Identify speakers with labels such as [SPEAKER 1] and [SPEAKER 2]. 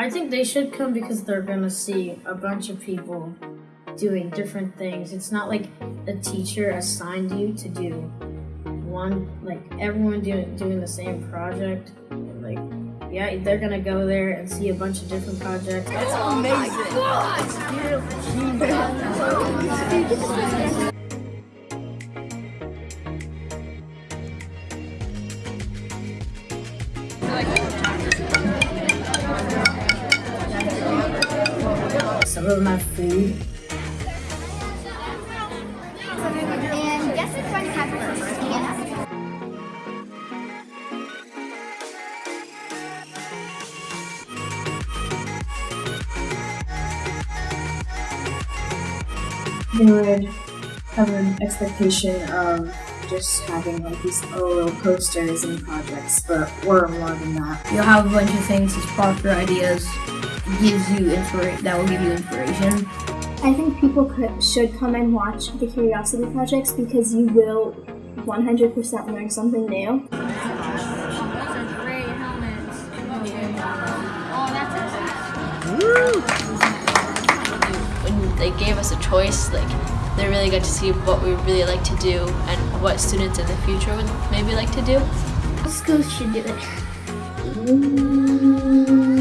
[SPEAKER 1] I think they should come because they're gonna see a bunch of people doing different things. It's not like a teacher assigned you to do one, like everyone doing doing the same project. Like, yeah, they're gonna go there and see a bunch of different projects. That's amazing. Some of them have food.
[SPEAKER 2] And guess which one had the first hand?
[SPEAKER 3] they would have an expectation of just having like these little posters and projects, but we're more than that.
[SPEAKER 4] You'll have a bunch of things to spark your ideas, gives you inspiration. That will give you inspiration.
[SPEAKER 5] I think people could, should come and watch the Curiosity Projects because you will 100% learn something new.
[SPEAKER 6] when they gave us a choice, like they really got to see what we really like to do and what students in the future would maybe like to do.
[SPEAKER 2] Schools should do it.
[SPEAKER 5] Mm,